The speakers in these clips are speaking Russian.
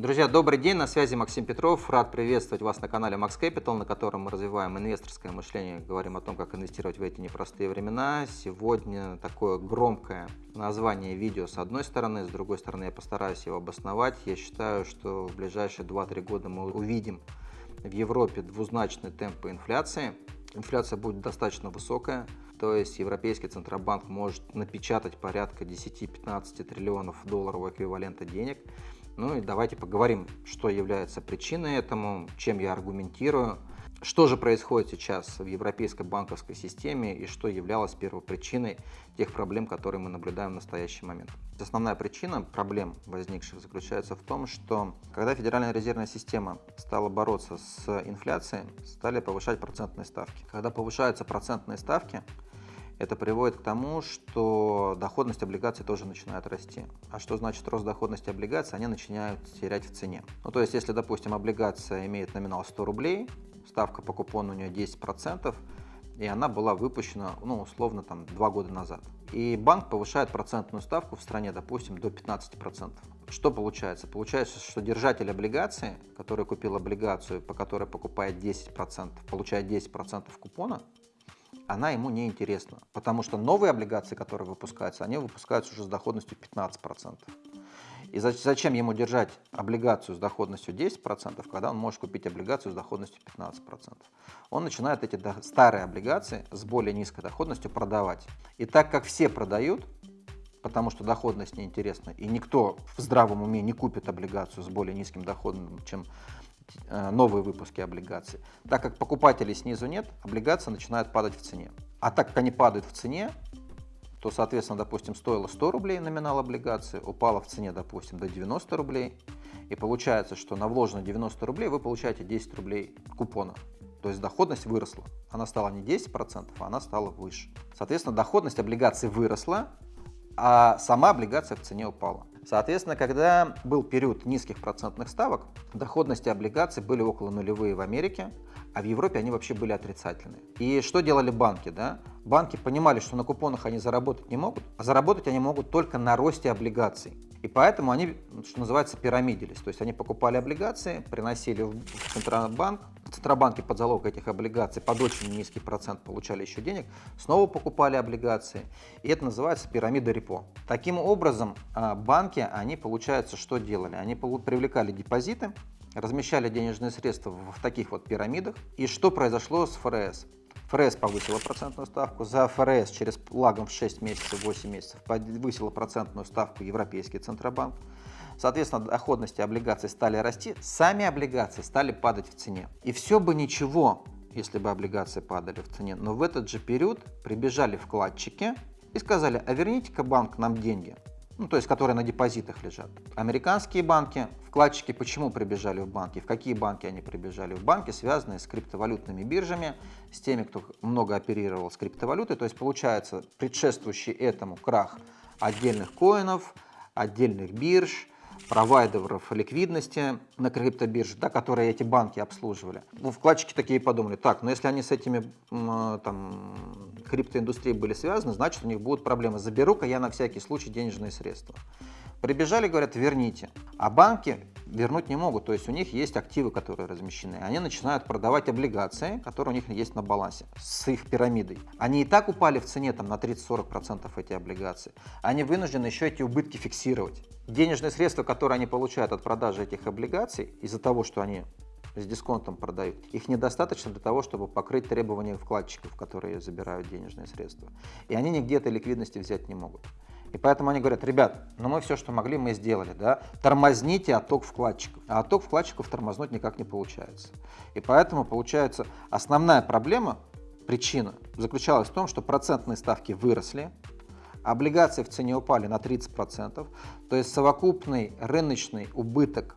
Друзья, добрый день, на связи Максим Петров. Рад приветствовать вас на канале Max Capital, на котором мы развиваем инвесторское мышление, говорим о том, как инвестировать в эти непростые времена. Сегодня такое громкое название видео с одной стороны, с другой стороны я постараюсь его обосновать. Я считаю, что в ближайшие 2-3 года мы увидим в Европе двузначные темпы инфляции. Инфляция будет достаточно высокая, то есть Европейский Центробанк может напечатать порядка 10-15 триллионов долларов эквивалента денег. Ну и давайте поговорим, что является причиной этому, чем я аргументирую, что же происходит сейчас в европейской банковской системе и что являлось первопричиной тех проблем, которые мы наблюдаем в настоящий момент. Основная причина проблем, возникших, заключается в том, что когда Федеральная резервная система стала бороться с инфляцией, стали повышать процентные ставки. Когда повышаются процентные ставки, это приводит к тому, что доходность облигаций тоже начинает расти. А что значит рост доходности облигаций? Они начинают терять в цене. Ну, то есть, если, допустим, облигация имеет номинал 100 рублей, ставка по купону у нее 10%, и она была выпущена, ну, условно, там, два года назад. И банк повышает процентную ставку в стране, допустим, до 15%. Что получается? Получается, что держатель облигации, который купил облигацию, по которой покупает 10%, получает 10% купона, она ему не интересна, потому что новые облигации, которые выпускаются, они выпускаются уже с доходностью 15%. И зачем ему держать облигацию с доходностью 10%, когда он может купить облигацию с доходностью 15%? Он начинает эти старые облигации с более низкой доходностью продавать. И так как все продают, потому что доходность неинтересна, и никто в здравом уме не купит облигацию с более низким доходом, чем новые выпуски облигаций. Так как покупателей снизу нет, облигации начинают падать в цене. А так как они падают в цене, то, соответственно, допустим, стоило 100 рублей номинал облигации, упала в цене, допустим, до 90 рублей, и получается, что на вложенные 90 рублей вы получаете 10 рублей купона. То есть доходность выросла. Она стала не 10%, а она стала выше. Соответственно, доходность облигаций выросла, а сама облигация в цене упала. Соответственно, когда был период низких процентных ставок, доходности облигаций были около нулевые в Америке, а в Европе они вообще были отрицательные. И что делали банки? Да? Банки понимали, что на купонах они заработать не могут, а заработать они могут только на росте облигаций. И поэтому они, что называется, пирамидились. То есть они покупали облигации, приносили в Центробанк, Центробанки под залог этих облигаций под очень низкий процент получали еще денег, снова покупали облигации. И это называется пирамида репо. Таким образом, а, банки, они, получается, что делали? Они привлекали депозиты, размещали денежные средства в таких вот пирамидах. И что произошло с ФРС? ФРС повысила процентную ставку, за ФРС через лагом в 6 месяцев, 8 месяцев повысила процентную ставку Европейский Центробанк. Соответственно, доходности облигаций стали расти, сами облигации стали падать в цене. И все бы ничего, если бы облигации падали в цене, но в этот же период прибежали вкладчики и сказали, а верните-ка банк нам деньги ну, то есть которые на депозитах лежат. Американские банки, вкладчики почему прибежали в банки, в какие банки они прибежали? В банки, связанные с криптовалютными биржами, с теми, кто много оперировал с криптовалютой, то есть получается предшествующий этому крах отдельных коинов, отдельных бирж, провайдеров ликвидности на криптобирже, да, которые эти банки обслуживали. Ну, вкладчики такие подумали, так, ну, если они с этими там, криптоиндустрией были связаны, значит у них будут проблемы. Заберу-ка я на всякий случай денежные средства. Прибежали, говорят, верните. А банки вернуть не могут, то есть у них есть активы, которые размещены. Они начинают продавать облигации, которые у них есть на балансе, с их пирамидой. Они и так упали в цене там, на 30-40% эти облигации. Они вынуждены еще эти убытки фиксировать. Денежные средства, которые они получают от продажи этих облигаций, из-за того, что они с дисконтом продают, их недостаточно для того, чтобы покрыть требования вкладчиков, которые забирают денежные средства. И они нигде этой ликвидности взять не могут. И поэтому они говорят, ребят, ну мы все, что могли, мы сделали, да, тормозните отток вкладчиков. А отток вкладчиков тормознуть никак не получается. И поэтому получается основная проблема, причина заключалась в том, что процентные ставки выросли, облигации в цене упали на 30%, то есть совокупный рыночный убыток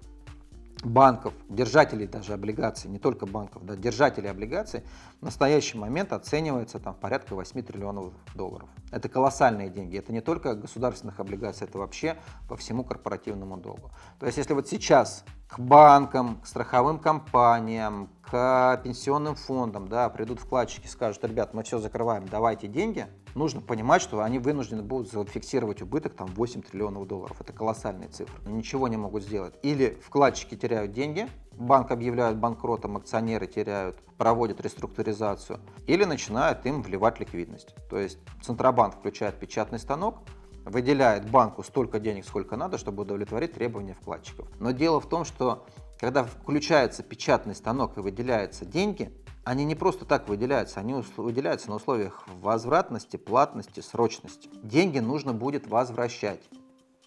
банков, держателей даже облигаций, не только банков, да, держателей облигаций, в настоящий момент оценивается там порядка 8 триллионов долларов. Это колоссальные деньги, это не только государственных облигаций, это вообще по всему корпоративному долгу. То есть если вот сейчас к банкам, к страховым компаниям, к пенсионным фондам, да, придут вкладчики, скажут, ребят, мы все закрываем, давайте деньги, нужно понимать, что они вынуждены будут зафиксировать убыток там 8 триллионов долларов. Это колоссальные цифры. Ничего не могут сделать. Или вкладчики теряют деньги, банк объявляют банкротом, акционеры теряют, проводят реструктуризацию, или начинают им вливать ликвидность. То есть Центробанк включает печатный станок, выделяет банку столько денег, сколько надо, чтобы удовлетворить требования вкладчиков. Но дело в том, что когда включается печатный станок и выделяются деньги, они не просто так выделяются, они выделяются на условиях возвратности, платности, срочности. Деньги нужно будет возвращать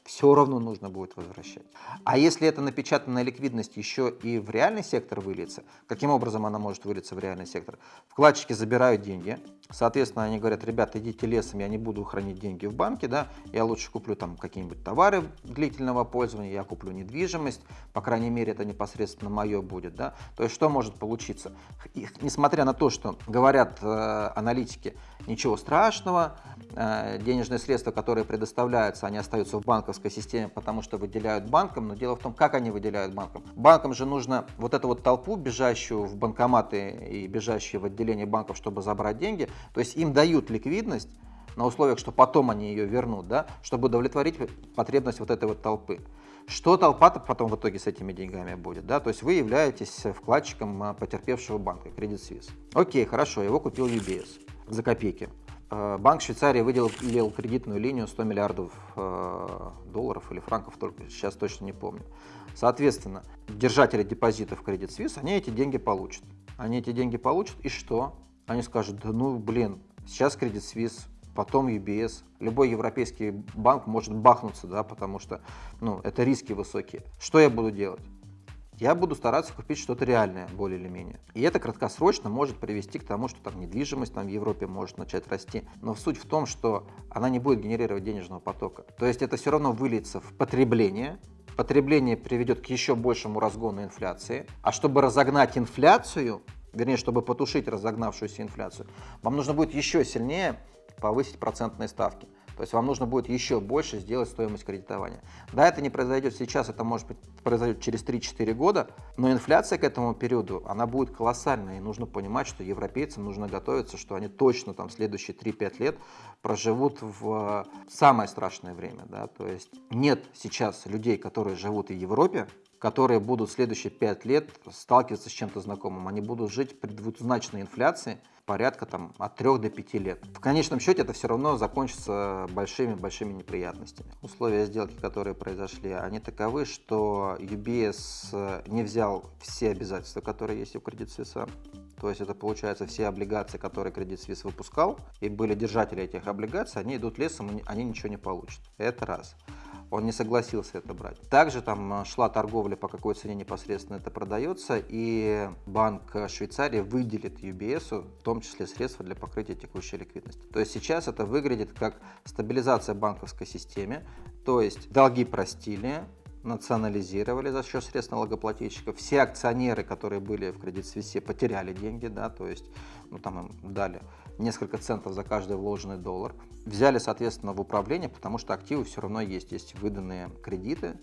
все равно нужно будет возвращать. А если эта напечатанная ликвидность еще и в реальный сектор выльется, каким образом она может вылиться в реальный сектор? Вкладчики забирают деньги, соответственно, они говорят, ребята, идите лесом, я не буду хранить деньги в банке, да, я лучше куплю там какие-нибудь товары длительного пользования, я куплю недвижимость, по крайней мере, это непосредственно мое будет, да. То есть что может получиться? И, несмотря на то, что говорят э, аналитики, ничего страшного, э, денежные средства, которые предоставляются, они остаются в банках банковской системе, потому что выделяют банкам, но дело в том, как они выделяют банкам. Банкам же нужно вот эту вот толпу, бежащую в банкоматы и бежащую в отделение банков, чтобы забрать деньги, то есть им дают ликвидность, на условиях, что потом они ее вернут, да, чтобы удовлетворить потребность вот этой вот толпы. Что толпа -то потом в итоге с этими деньгами будет? Да? То есть вы являетесь вкладчиком а, потерпевшего банка, Credit Suisse. Окей, хорошо, его купил UBS за копейки. Э, Банк Швейцарии выделил кредитную линию 100 миллиардов э, долларов или франков, только сейчас точно не помню. Соответственно, держатели депозитов Credit Suisse, они эти деньги получат. Они эти деньги получат, и что? Они скажут, да ну блин, сейчас Credit Suisse, потом UBS, любой европейский банк может бахнуться, да, потому что ну, это риски высокие. Что я буду делать? Я буду стараться купить что-то реальное, более или менее. И это краткосрочно может привести к тому, что там недвижимость там, в Европе может начать расти. Но суть в том, что она не будет генерировать денежного потока. То есть это все равно выльется в потребление, потребление приведет к еще большему разгону инфляции. А чтобы разогнать инфляцию, вернее, чтобы потушить разогнавшуюся инфляцию, вам нужно будет еще сильнее повысить процентные ставки. То есть вам нужно будет еще больше сделать стоимость кредитования. Да, это не произойдет сейчас, это может быть произойдет через 3-4 года, но инфляция к этому периоду, она будет колоссальной. И нужно понимать, что европейцам нужно готовиться, что они точно там следующие 3-5 лет проживут в самое страшное время. Да? То есть нет сейчас людей, которые живут в Европе, которые будут следующие 5 лет сталкиваться с чем-то знакомым. Они будут жить при двузначной инфляции порядка там, от 3 до 5 лет. В конечном счете это все равно закончится большими-большими неприятностями. Условия сделки, которые произошли, они таковы, что UBS не взял все обязательства, которые есть у Credit Suisse. То есть это получается все облигации, которые Credit Suisse выпускал, и были держатели этих облигаций, они идут лесом, они ничего не получат. Это раз он не согласился это брать. Также там э, шла торговля, по какой цене непосредственно это продается, и Банк Швейцарии выделит UBS, в том числе средства для покрытия текущей ликвидности. То есть сейчас это выглядит как стабилизация банковской системы, то есть долги простили, национализировали за счет средств налогоплательщиков. Все акционеры, которые были в Credit Suisse, потеряли деньги, да, то есть ну, там им дали несколько центов за каждый вложенный доллар. Взяли, соответственно, в управление, потому что активы все равно есть. Есть выданные кредиты,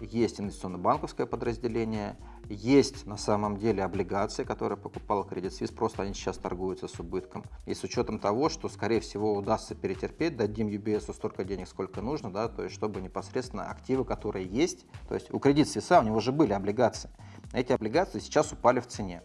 есть инвестиционно-банковское подразделение, есть на самом деле облигации, которые покупал Credit Suisse, просто они сейчас торгуются с убытком. И с учетом того, что, скорее всего, удастся перетерпеть, дадим UBS столько денег, сколько нужно, да, то есть чтобы непосредственно активы, которые есть, то есть у Credit Suisse у него же были облигации, эти облигации сейчас упали в цене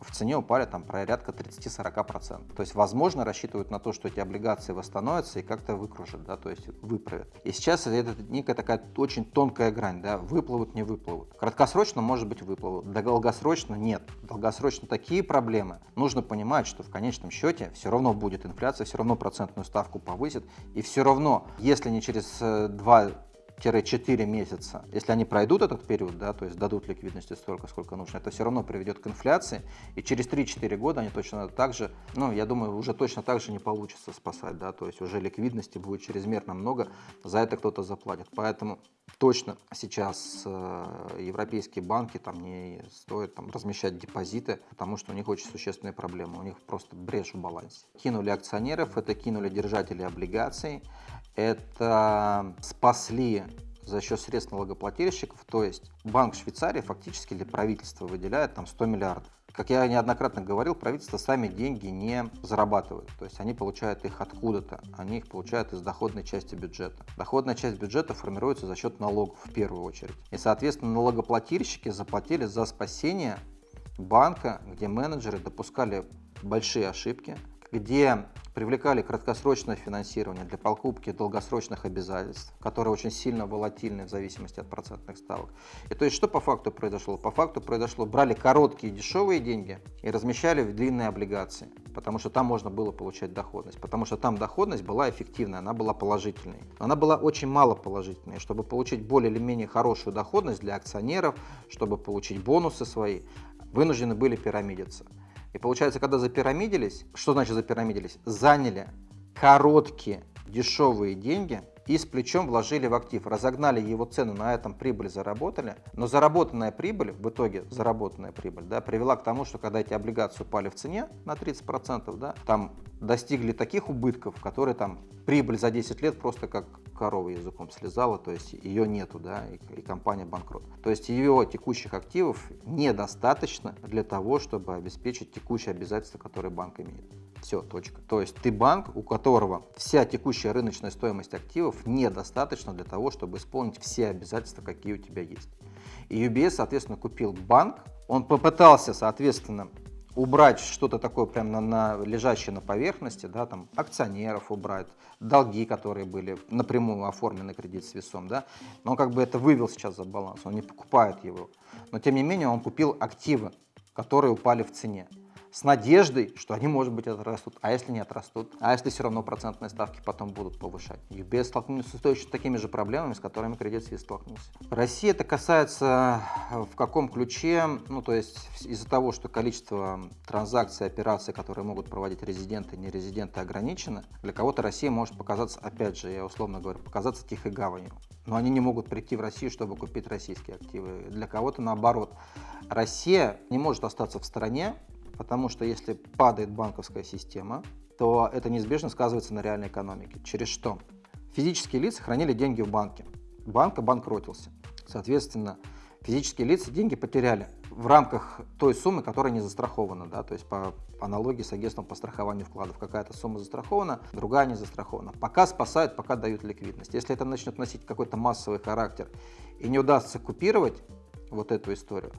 в цене упали там порядка 30-40%. То есть, возможно, рассчитывают на то, что эти облигации восстановятся и как-то выкружат, да, то есть выправят. И сейчас это некая такая очень тонкая грань, да, выплывут, не выплывут. Краткосрочно, может быть, выплывут, да долгосрочно нет. Долгосрочно такие проблемы. Нужно понимать, что в конечном счете все равно будет инфляция, все равно процентную ставку повысит, и все равно, если не через 2 э, 4 месяца, если они пройдут этот период, да, то есть дадут ликвидности столько, сколько нужно, это все равно приведет к инфляции, и через 3-4 года они точно так же, ну, я думаю, уже точно так же не получится спасать, да, то есть уже ликвидности будет чрезмерно много, за это кто-то заплатит, поэтому точно сейчас э, европейские банки там не стоит там размещать депозиты, потому что у них очень существенные проблемы, у них просто брешь в балансе. Кинули акционеров, это кинули держатели облигаций, это спасли за счет средств налогоплательщиков, то есть Банк Швейцарии фактически для правительства выделяет там 100 миллиардов. Как я неоднократно говорил, правительство сами деньги не зарабатывает. То есть они получают их откуда-то. Они их получают из доходной части бюджета. Доходная часть бюджета формируется за счет налогов в первую очередь. И, соответственно, налогоплательщики заплатили за спасение банка, где менеджеры допускали большие ошибки, где привлекали краткосрочное финансирование для покупки долгосрочных обязательств, которые очень сильно волатильны в зависимости от процентных ставок. И то есть что по факту произошло? По факту произошло, брали короткие дешевые деньги и размещали в длинные облигации, потому что там можно было получать доходность, потому что там доходность была эффективная, она была положительной. Но она была очень мало положительной. Чтобы получить более или менее хорошую доходность для акционеров, чтобы получить бонусы свои, вынуждены были пирамидиться. И получается, когда запирамидились, что значит запирамидились? Заняли короткие дешевые деньги и с плечом вложили в актив, разогнали его цену, на этом прибыль заработали, но заработанная прибыль, в итоге заработанная прибыль, да, привела к тому, что когда эти облигации упали в цене на 30%, да, там достигли таких убытков, которые там прибыль за 10 лет просто как корова языком слезала, то есть ее нету, да, и, и компания банкрот. То есть ее текущих активов недостаточно для того, чтобы обеспечить текущие обязательства, которые банк имеет. Все, точка. То есть ты банк, у которого вся текущая рыночная стоимость активов недостаточно для того, чтобы исполнить все обязательства, какие у тебя есть. И UBS, соответственно, купил банк, он попытался, соответственно, убрать что-то такое прям на, на лежащее на поверхности, да, там акционеров убрать, долги, которые были напрямую оформлены кредит с весом, да, но он как бы это вывел сейчас за баланс, он не покупает его, но тем не менее он купил активы, которые упали в цене с надеждой, что они, может быть, отрастут. А если не отрастут? А если все равно процентные ставки потом будут повышать? UBS столкнулся с точно такими же проблемами, с которыми Credit Suisse столкнулся. России это касается э, в каком ключе? Ну, то есть из-за того, что количество транзакций, операций, которые могут проводить резиденты и нерезиденты ограничено, для кого-то Россия может показаться, опять же, я условно говорю, показаться тихой гаванью. Но они не могут прийти в Россию, чтобы купить российские активы. Для кого-то наоборот. Россия не может остаться в стороне, Потому что если падает банковская система, то это неизбежно сказывается на реальной экономике. Через что? Физические лица хранили деньги в банке. Банк обанкротился. Соответственно, физические лица деньги потеряли в рамках той суммы, которая не застрахована. Да? То есть по аналогии с агентством по страхованию вкладов. Какая-то сумма застрахована, другая не застрахована. Пока спасают, пока дают ликвидность. Если это начнет носить какой-то массовый характер и не удастся купировать вот эту историю,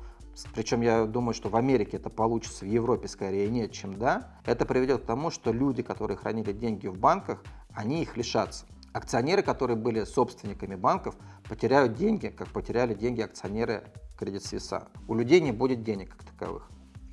причем я думаю, что в Америке это получится, в Европе скорее нет, чем да, это приведет к тому, что люди, которые хранили деньги в банках, они их лишатся. Акционеры, которые были собственниками банков, потеряют деньги, как потеряли деньги акционеры Credit Suisse. У людей не будет денег как таковых.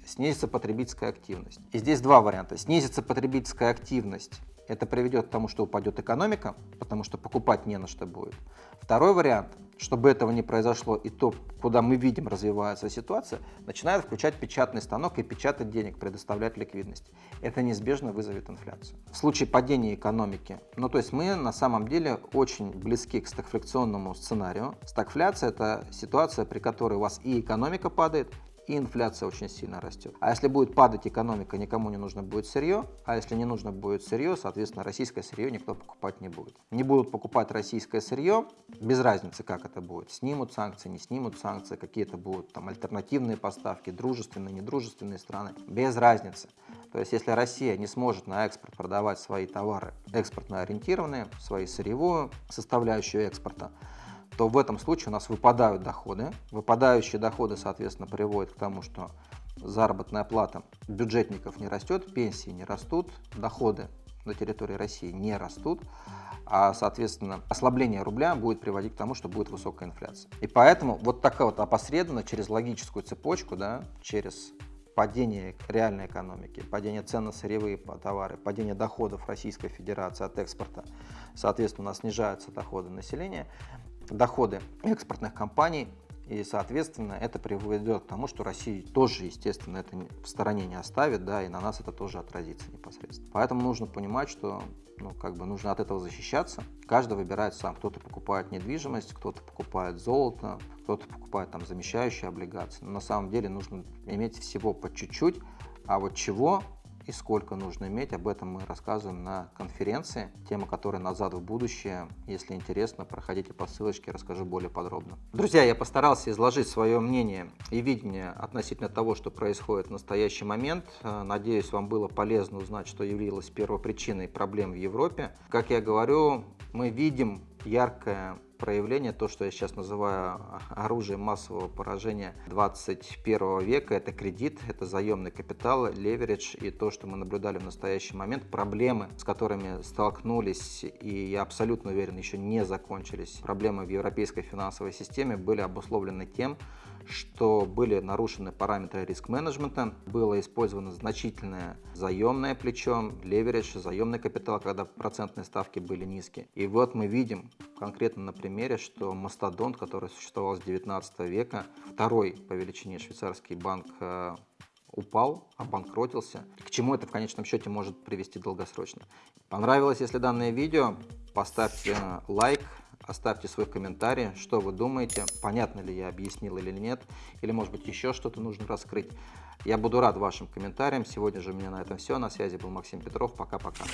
Снизится потребительская активность. И здесь два варианта. Снизится потребительская активность это приведет к тому, что упадет экономика, потому что покупать не на что будет. Второй вариант, чтобы этого не произошло и то, куда мы видим развивается ситуация, начинают включать печатный станок и печатать денег, предоставлять ликвидность. Это неизбежно вызовет инфляцию. В случае падения экономики, ну то есть мы на самом деле очень близки к стагфляционному сценарию. Стагфляция – это ситуация, при которой у вас и экономика падает, и инфляция очень сильно растет. А если будет падать экономика, никому не нужно будет сырье, а если не нужно будет сырье, соответственно, российское сырье никто покупать не будет. Не будут покупать российское сырье, без разницы, как это будет. Снимут санкции, не снимут санкции, какие-то будут там альтернативные поставки, дружественные, недружественные страны, без разницы. То есть, если Россия не сможет на экспорт продавать свои товары экспортно ориентированные, свою сырьевую составляющую экспорта, то в этом случае у нас выпадают доходы. Выпадающие доходы, соответственно, приводят к тому, что заработная плата бюджетников не растет, пенсии не растут, доходы на территории России не растут, а, соответственно, ослабление рубля будет приводить к тому, что будет высокая инфляция. И поэтому вот такая вот опосредованно через логическую цепочку, да, через падение реальной экономики, падение цен на сырьевые товары, падение доходов Российской Федерации от экспорта, соответственно, у нас снижаются доходы населения, доходы экспортных компаний, и, соответственно, это приведет к тому, что Россия тоже, естественно, это в стороне не оставит, да, и на нас это тоже отразится непосредственно. Поэтому нужно понимать, что ну, как бы нужно от этого защищаться. Каждый выбирает сам. Кто-то покупает недвижимость, кто-то покупает золото, кто-то покупает там замещающие облигации. Но на самом деле нужно иметь всего по чуть-чуть, а вот чего и сколько нужно иметь. Об этом мы рассказываем на конференции. Тема, которая назад в будущее. Если интересно, проходите по ссылочке, расскажу более подробно. Друзья, я постарался изложить свое мнение и видение относительно того, что происходит в настоящий момент. Надеюсь, вам было полезно узнать, что явилось первопричиной проблем в Европе. Как я говорю, мы видим яркое проявление, то, что я сейчас называю оружием массового поражения 21 века, это кредит, это заемный капитал, леверидж и то, что мы наблюдали в настоящий момент, проблемы, с которыми столкнулись, и я абсолютно уверен, еще не закончились, проблемы в европейской финансовой системе были обусловлены тем, что были нарушены параметры риск-менеджмента, было использовано значительное заемное плечо, леверидж, заемный капитал, когда процентные ставки были низкие. И вот мы видим конкретно на примере, что Мастодонт, который существовал с 19 века, второй по величине швейцарский банк э, упал, обанкротился. К чему это в конечном счете может привести долгосрочно. Понравилось, если данное видео, поставьте лайк, Оставьте свой комментарий, что вы думаете, понятно ли я объяснил или нет, или может быть еще что-то нужно раскрыть. Я буду рад вашим комментариям. Сегодня же у меня на этом все. На связи был Максим Петров. Пока-пока.